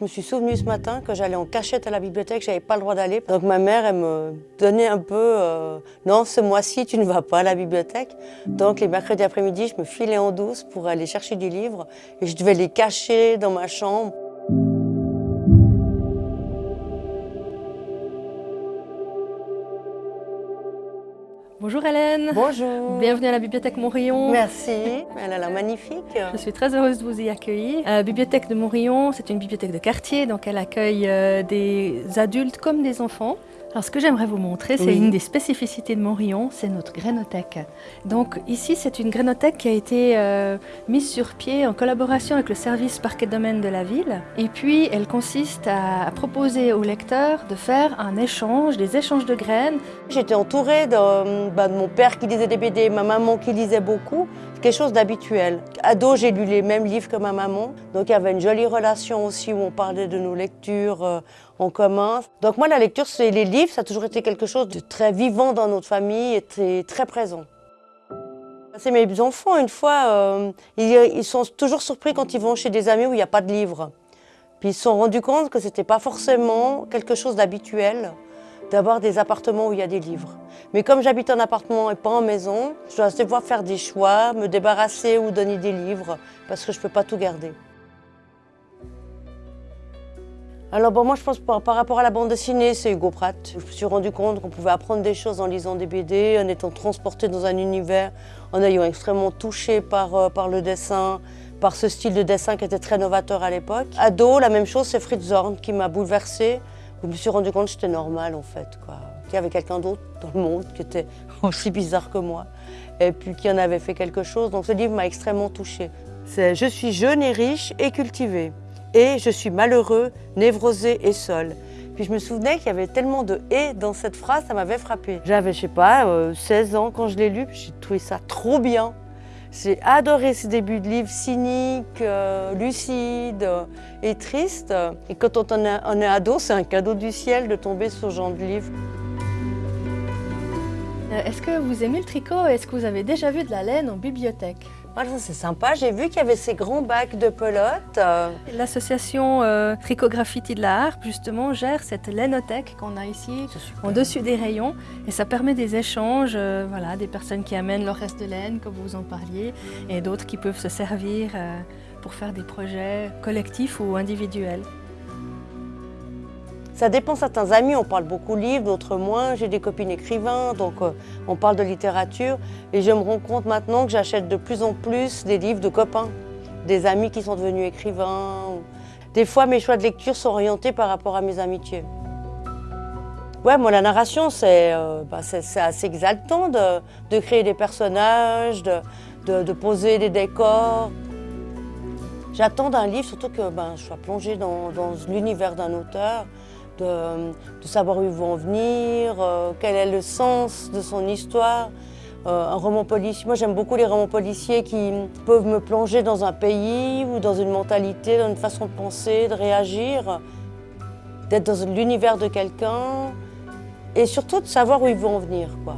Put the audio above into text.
Je me suis souvenu ce matin que j'allais en cachette à la bibliothèque, j'avais pas le droit d'aller. Donc ma mère, elle me donnait un peu euh, Non, ce mois-ci, tu ne vas pas à la bibliothèque ». Donc les mercredis après-midi, je me filais en douce pour aller chercher des livres et je devais les cacher dans ma chambre. Bonjour Hélène. Bonjour. Bienvenue à la Bibliothèque Montrion. Merci, elle a l'air magnifique. Je suis très heureuse de vous y accueillir. La Bibliothèque de Montrion, c'est une bibliothèque de quartier, donc elle accueille euh, des adultes comme des enfants. Alors ce que j'aimerais vous montrer, c'est une des spécificités de Montrion, c'est notre grénothèque. Donc ici, c'est une grénothèque qui a été euh, mise sur pied en collaboration avec le service parquet domaine de la ville. Et puis, elle consiste à, proposer aux lecteurs de faire un échange, des échanges de graines. J'étais entourée de, bah, de, mon père qui lisait des BD, ma maman qui lisait beaucoup. Quelque chose d'habituel. Ado, j'ai lu les mêmes livres que ma maman. Donc il y avait une jolie relation aussi où on parlait de nos lectures euh, en commun. Donc moi, la lecture, c'est les livres ça a toujours été quelque chose de très vivant dans notre famille et très, présent. C'est mes enfants, une fois, euh, ils, sont toujours surpris quand ils vont chez des amis où il n'y a pas de livres. Puis ils se sont rendus compte que ce n'était pas forcément quelque chose d'habituel d'avoir des appartements où il y a des livres. Mais comme j'habite en appartement et pas en maison, je dois devoir faire des choix, me débarrasser ou donner des livres, parce que je ne peux pas tout garder. Alors bon, moi je pense par, rapport à la bande dessinée, c'est Hugo Pratt. Je me suis rendu compte qu'on pouvait apprendre des choses en lisant des BD, en étant transporté dans un univers, en ayant extrêmement touché par, euh, par le dessin, par ce style de dessin qui était très novateur à l'époque. Ado, la même chose, c'est Fritz Zorn qui m'a bouleversée. Je me suis rendu compte que j'étais normal en fait, qu'il y avait quelqu'un d'autre dans le monde qui était aussi bizarre que moi et puis qui en avait fait quelque chose. Donc ce livre m'a extrêmement touchée. Je suis jeune et riche et cultivée et je suis malheureux, névrosé et seul. Puis je me souvenais qu'il y avait tellement de « et » dans cette phrase, ça m'avait frappé. J'avais, je sais pas, 16 euh, ans quand je l'ai lu, j'ai trouvé ça trop bien. J'ai adoré ce début de livre cynique, euh, lucide euh, et triste. Et quand on est, on est ado, c'est un cadeau du ciel de tomber sur ce genre de livre. Est-ce que vous aimez le tricot? Est-ce que vous avez déjà vu de la laine en bibliothèque? C'est sympa. J'ai vu qu'il y avait ces grands bacs de pelote. Euh. L'association euh, Tricot Graffiti de la Harpe, justement, gère cette lainothèque qu'on a ici, en dessus des rayons. Et ça permet des échanges, euh, voilà, des personnes qui amènent leur reste de laine, comme vous en parliez, et d'autres qui peuvent se servir pour faire des projets collectifs ou individuels. Ça dépend, certains amis, on parle beaucoup livres, d'autres moins. J'ai des copines écrivains, donc euh, on parle de littérature. Et je me rends compte maintenant que j'achète de plus en plus des livres de copains, des amis qui sont devenus écrivains. Des fois, mes choix de lecture sont orientés par rapport à mes amitiés. Ouais, moi, la narration, c'est euh, bah, assez exaltant de, créer des personnages, de, poser des décors. J'attends d'un livre, surtout que ben, je sois plongée dans l'univers d'un auteur de, savoir où ils vont en venir, euh, quel est le sens de son histoire. Euh, un roman policier, moi j'aime beaucoup les romans policiers qui peuvent me plonger dans un pays ou dans une mentalité, dans une façon de penser, de réagir, d'être dans l'univers de quelqu'un et surtout de savoir où ils vont en venir. Quoi.